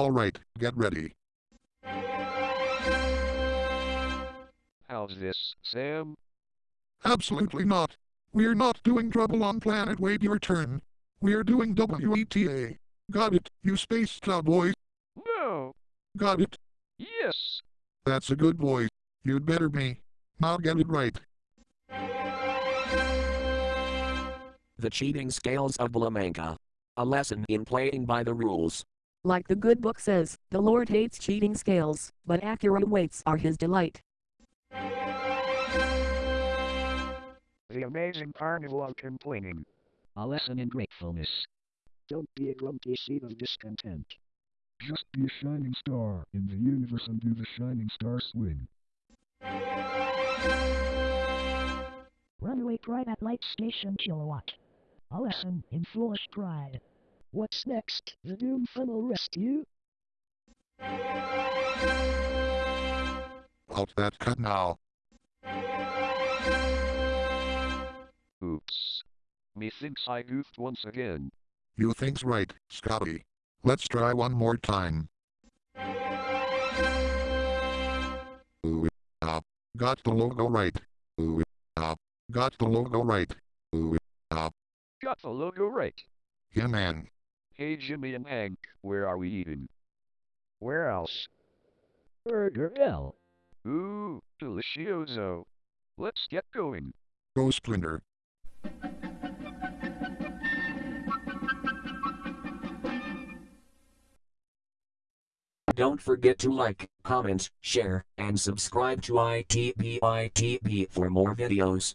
Alright, get ready. How's this, Sam? Absolutely not. We're not doing trouble on planet Wait Your Turn. We're doing WETA. Got it, you space cowboys. No. Got it. Yes. That's a good boy. You'd better be. Now get it right. The Cheating Scales of Blamanca. A lesson in playing by the rules. Like the good book says, the Lord hates cheating scales, but accurate weights are his delight. The amazing carnival of complaining. A lesson in gratefulness. Don't be a grumpy seed of discontent. Just be a shining star in the universe and do the shining star swing. Runaway pride at light station kilowatt. A lesson in foolish pride. What's next? The Doom Funnel Rescue? Halt that cut now. Oops. Methinks I goofed once again. You think's right, Scotty. Let's try one more time. Ooh, ah. Got the logo right. Ooh, ah. Got the logo right. Ooh, ah. Got the logo right. Yeah, man. Hey Jimmy and Hank, where are we eating? Where else? Burger L. Ooh, delicioso. Let's get going. Go Splinter. Don't forget to like, comment, share, and subscribe to ITBITB for more videos.